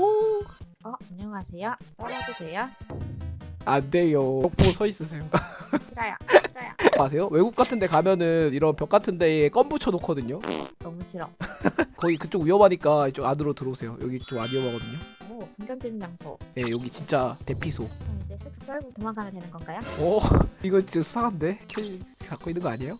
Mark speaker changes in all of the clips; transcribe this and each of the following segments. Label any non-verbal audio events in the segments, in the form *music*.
Speaker 1: 오. 어, 안녕하세요. 썰어도 돼요?
Speaker 2: 안 돼요. 벽 보고 서 있으세요.
Speaker 1: 싫어요. 싫어요. *laughs*
Speaker 2: 아세요? 외국 같은 데 가면은 이런 벽 같은 데에 껌 붙여 놓거든요.
Speaker 1: 너무 싫어. *laughs*
Speaker 2: 거기 그쪽 위험하니까 이쪽 안으로 들어오세요. 여기 좀 안 위험하거든요.
Speaker 1: 오, 숨겨진 장소.
Speaker 2: 예, 여기 진짜 대피소.
Speaker 1: 그럼 이제 쓱 썰고 도망가면 되는 건가요?
Speaker 2: 오, *laughs* 이거 진짜 수상한데? kill 갖고 있는 거 아니에요?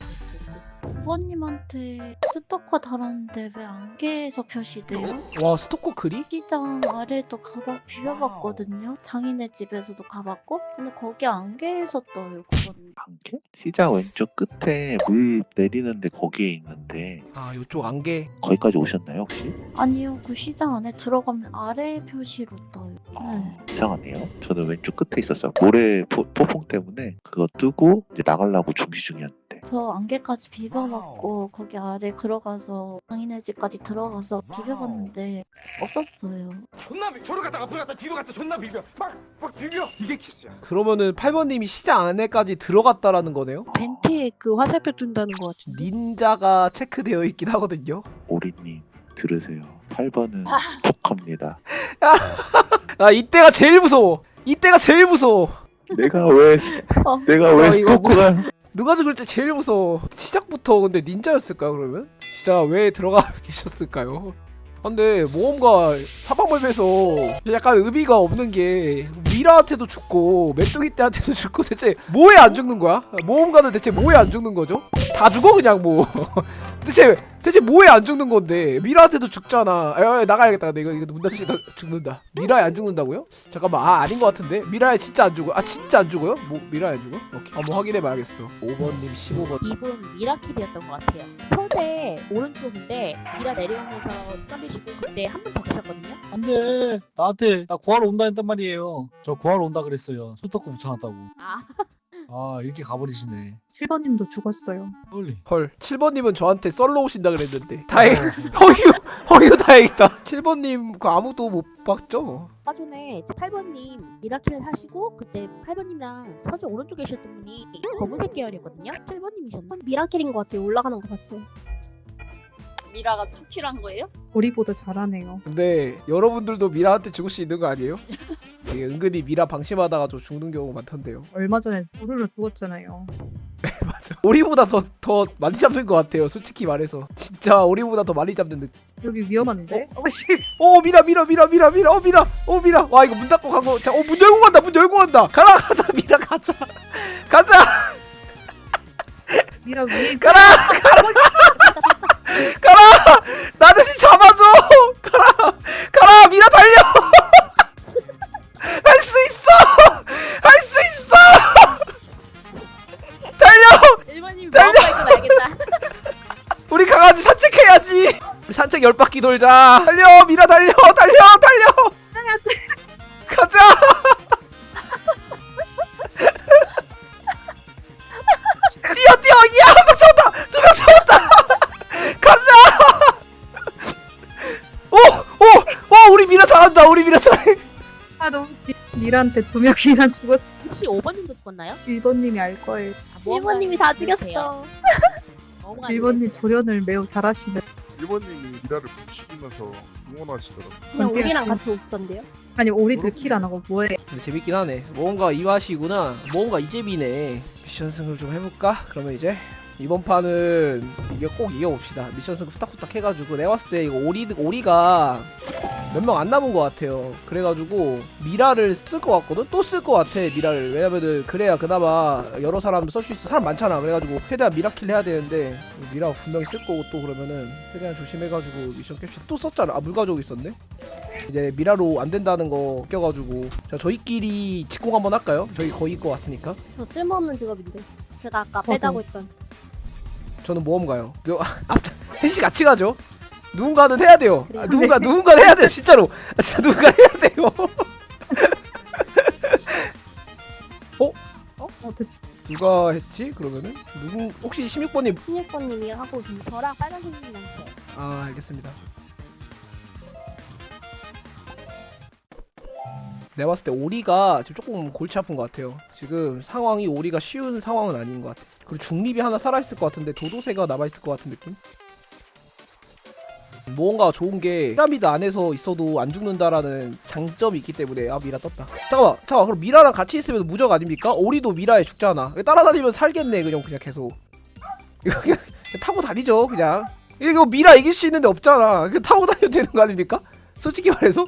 Speaker 3: 부모님한테 스토커 달았는데 왜 안개에서 표시돼요?
Speaker 2: 와, 스토커 글이?
Speaker 3: 시장 아래도 가봐 비벼봤거든요. 장인의 집에서도 가봤고, 근데 거기 안개에서 떠요. 그건
Speaker 4: 안개? 시장 왼쪽 끝에 물 내리는데 거기에 있는데
Speaker 2: 아, 요쪽 안개.
Speaker 4: 거기까지 오셨나요 혹시?
Speaker 3: 아니요. 그 시장 안에 들어가면 아래 표시로 떠요. 네.
Speaker 4: 어, 이상하네요. 저는 왼쪽 끝에 있었어요. 모래 포, 폭풍 때문에 그거 뜨고 이제 나가려고 준비 중이었는데
Speaker 3: 저 안개까지 비벼봤고 거기 아래 들어가서 장인의 집까지 들어가서 비벼봤는데 없었어요.
Speaker 5: 존나 비 저를 갔다 앞으로 갔다 뒤로 갔다 존나 비벼 막 막 비벼 이게 키스야
Speaker 2: 그러면은 8번님이 시장 안에까지 들어갔다라는 거네요?
Speaker 6: 벤티에 그 화살표 둔다는 것 같은데.
Speaker 2: 닌자가 체크되어 있긴 하거든요.
Speaker 4: 오리님 들으세요. 8번은
Speaker 3: 아.
Speaker 4: 스토커입니다.
Speaker 2: 아, 이때가 제일 무서워. 이때가 제일 무서워.
Speaker 4: 내가 왜 스-
Speaker 3: 어.
Speaker 4: 내가 왜
Speaker 2: 어,
Speaker 4: 스토커가
Speaker 2: 누가 죽을 때 제일 무서워. 시작부터 근데 닌자였을까요, 그러면? 진짜 왜 들어가 *laughs* 계셨을까요? 근데 모험가 사방벌배에서 약간 의미가 없는 게 미라한테도 죽고 메뚜기 때한테도 죽고 대체 뭐에 안 죽는 거야? 모험가는 대체 뭐에 안 죽는 거죠? 다 죽어 그냥 뭐 *laughs* 대체 대체 뭐에 안 죽는 건데? 미라한테도 죽잖아. 야, 야, 나가야겠다. 근데 이거 이거 문 닫으시 다 죽는다. 미라에 안 죽는다고요? 잠깐만. 아 아닌 것 같은데? 미라에 진짜 안 죽어 아 진짜 안 죽어요? 뭐 미라에 안 죽어? 오케이. 한번 확인해 봐야겠어. 5번님 15번.
Speaker 1: 이분 미라킬이었던 것 같아요. 서재 오른쪽인데 미라 내려오면서 썰리시고 그때 한 분 더 계셨거든요.
Speaker 7: 안돼. 나한테 나 구하러 온다 했단 말이에요. 저 구하러 온다 그랬어요. 수도커 붙여놨다고.
Speaker 1: 아,
Speaker 7: 아 이렇게 가버리시네
Speaker 6: 7번님도 죽었어요.
Speaker 7: 헐
Speaker 2: 7번님은 저한테 썰러 오신다 그랬는데 다행 *laughs* 허기요 허기요 다행이다 7번님 그 아무도 못 봤죠?
Speaker 1: 아까 전에 8번님 미라킬 하시고 그때 8번님이랑 서재 오른쪽에 계셨던 분이 검은색 계열이었거든요. 7번님이셨나?
Speaker 8: 미라킬인 것 같아요. 올라가는 거 봤어요.
Speaker 3: 미라가 투킬한 거예요?
Speaker 6: 우리보다 잘하네요.
Speaker 2: 근데 여러분들도 미라한테 죽을 수 있는 거 아니에요? 이게 은근히 미라 방심하다가 좀 죽는 경우 많던데요
Speaker 6: 얼마 전에 우르르 죽었잖아요. *laughs*
Speaker 2: 맞아 우리보다 더, 더 많이 잡는 것 같아요 솔직히 말해서 진짜 우리보다 더 많이 잡는 느낌
Speaker 6: 여기 위험한데? 어, 씨.
Speaker 2: 오 미라 미라 미라 미라 미라 어 미라 어 미라 와 이거 문 닫고 간거 자어문 열고 간다 문 열고 간다 가라 가자 미라 가자 *laughs* 가자
Speaker 6: 미라 위에 있-
Speaker 2: 가라 가라 *laughs* 강아지 산책해야지 우리 산책 열 바퀴 돌자 달려 미라 달려 달려 달려 가자 *laughs* 뛰어 뛰어 야한명 잡았다 두 명 잡았다 가자 오오오 우리 미라 잘한다 우리 미라 잘해
Speaker 6: 아 너무 미라한테 두 명이나 죽었어.
Speaker 1: 혹시 5번님도 죽었나요?
Speaker 6: 1번님이 알 거예요.
Speaker 1: 아, 뭐가
Speaker 8: 1번님이 다
Speaker 1: 이렇게요?
Speaker 8: 죽였어.
Speaker 6: 1번님 조련을 매우 잘하시네.
Speaker 9: 1번님이 미라를 붙이면서 응원하시더라고요.
Speaker 8: 그냥? 우리랑 같이 오시던데요.
Speaker 6: 아니 오리들 kill 안 하고 뭐해?
Speaker 2: 근데 재밌긴 하네 뭔가 이 맛이구나 뭔가 이 재미네 미션 승을 좀 해볼까? 그러면 이제 이번 판은 이게 꼭 이겨봅시다 미션 승 후딱후딱 해가지고 내가 봤을 때 이거 오리, 오리가 몇 명 안 남은 것 같아요 그래가지고 미라를 쓸 것 같거든? 또 쓸 것 같아 미라를 왜냐면은 그래야 그나마 여러 사람 쓸 수 있어 사람 많잖아 그래가지고 최대한 미라kill 해야 되는데 미라가 분명히 쓸 거고 또 그러면은 최대한 조심해가지고 미션 캡슐 또 썼잖아 아 물 가지고 있었네 이제 미라로 안 된다는 거 껴가지고 자 저희끼리 직공 한번 할까요? 저희 거의 것 같으니까
Speaker 8: 저 쓸모없는 직업인데. 제가 아까
Speaker 6: 저도.
Speaker 8: 빼자고 했던.
Speaker 2: 저는 모험 가요. 요, *laughs* 아, 셋이 같이 가죠. 누군가는 해야 돼요. 아, 누군가 누군가는 해야 돼요. 진짜로. 아, 진짜 누군가 해야 돼요. *laughs*
Speaker 6: 어, 됐-
Speaker 2: 누가 했지? 그러면은 누구 혹시 16번님
Speaker 8: 16번님이 하고 지금
Speaker 1: 저랑 빨간색님이랑 있어요.
Speaker 2: 아 알겠습니다. 내가 봤을 때 오리가 지금 조금 골치 아픈 것 같아요. 지금 상황이 오리가 쉬운 상황은 아닌 것 같아. 그리고 중립이 하나 살아있을 것 같은데 도도새가 남아있을 것 같은 느낌? 뭔가 좋은 게 피라미드 안에서 있어도 안 죽는다라는 장점이 있기 때문에 아 미라 떴다 잠깐만 잠깐만 그럼 미라랑 같이 있으면 무적 아닙니까? 오리도 미라에 죽잖아 따라다니면 살겠네 그냥 그냥 계속 이거 그냥 *laughs* 타고 다니죠 그냥 이거 미라 이길 수 있는데 없잖아 그냥 타고 다녀도 되는 거 아닙니까? 솔직히 말해서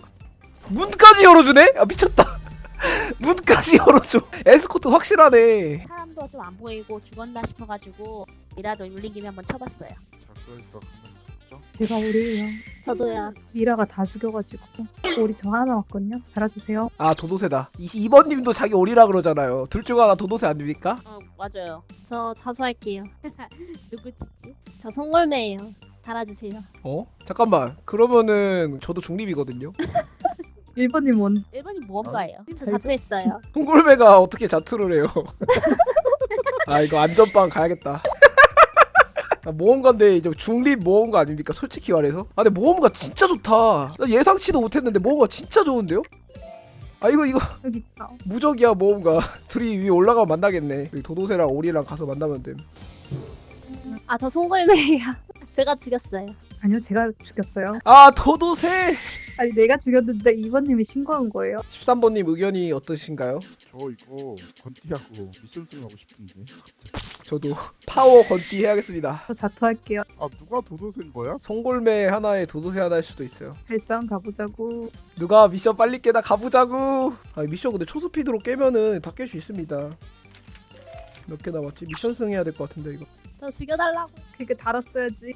Speaker 2: 문까지 열어주네? 아 미쳤다 *laughs* 문까지 열어줘 에스코트 확실하네
Speaker 1: 사람도 좀 안 보이고 죽었나 싶어가지고 미라도 울린 김에 한번 쳐봤어요.
Speaker 9: 있죠.
Speaker 6: 제가 오리예요.
Speaker 8: 저도야.
Speaker 6: 미라가 다 죽여가지고 오리 저 하나 남았거든요. 달아주세요.
Speaker 2: 아 도도새다 이, 이번님도 자기 오리라 그러잖아요 둘 중 하나 도도새 아닙니까?
Speaker 1: 어 맞아요.
Speaker 8: 저 자수할게요. *laughs*
Speaker 1: 누구 짓지?
Speaker 8: 저 송골매예요. 달아주세요.
Speaker 2: 어? 잠깐만 그러면은 저도 중립이거든요
Speaker 6: 1번님 원.
Speaker 1: 1번이 무언가예요.
Speaker 8: 저 자투했어요.
Speaker 2: 송골매가 어떻게 자투를 해요 *laughs* 아 이거 안전빵 가야겠다 아, 모험가인데 이제 중립 모험가 아닙니까 솔직히 말해서 아 근데 모험가 진짜 좋다 나 예상치도 못했는데 모험가 진짜 좋은데요? 아 이거 이거
Speaker 6: 여기 있다.
Speaker 2: 무적이야 모험가 *laughs* 둘이 위에 올라가면 만나겠네 도도새랑 오리랑 가서 만나면 됨
Speaker 8: 아, 저 송골매예요. *laughs* 제가 죽였어요.
Speaker 6: 아니요, 제가 죽였어요.
Speaker 2: 아 도도새
Speaker 6: 아니 내가 죽였는데 2번님이 신고한 거예요.
Speaker 2: 13번님 의견이 어떠신가요?
Speaker 9: 저 이거 건띠하고 미션 승하고 싶은데.
Speaker 2: 저도 파워 건띠 해야겠습니다
Speaker 6: 저 자투할게요.
Speaker 9: 아 누가 도도새인 거야?
Speaker 2: 송골매 하나에 도도새 하나일 수도 있어요
Speaker 6: 발전 가보자고.
Speaker 2: 누가 미션 빨리 깨다 가보자고 아 미션 근데 초스피드로 깨면은 다 깰 수 있습니다 몇 개 남았지? 미션 승 해야 될 것 같은데 이거
Speaker 8: 저 죽여달라고.
Speaker 6: 그게 달았어야지.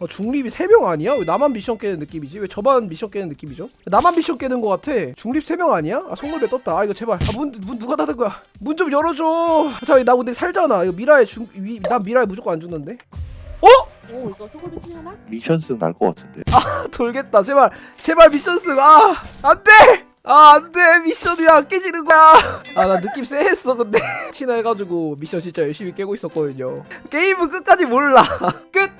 Speaker 2: 어, 중립이 3명 아니야? 왜 나만 미션 깨는 느낌이지? 왜 저만 미션 깨는 느낌이죠? 나만 미션 깨는 것 같아. 중립 3명 아니야? 아 송골배 떴다. 아 이거 제발. 아 문 문 누가 닫은 거야? 문 좀 열어줘. 자나 근데 살잖아. 이거 미라에 중... 위, 난 미라에 무조건 안 죽는데?
Speaker 1: 오 이거 소금이 쓰려나?
Speaker 4: 미션 승 날 것 같은데.
Speaker 2: 아 *laughs* 돌겠다. 제발. 제발 미션 승 아 안돼! 아 안돼! 미션이 안 깨지는 거야. 아 나 느낌 쎄했어 근데. *laughs* 혹시나 해가지고 미션 진짜 열심히 깨고 있었거든요. 게임은 끝까지 몰라. *laughs* 끝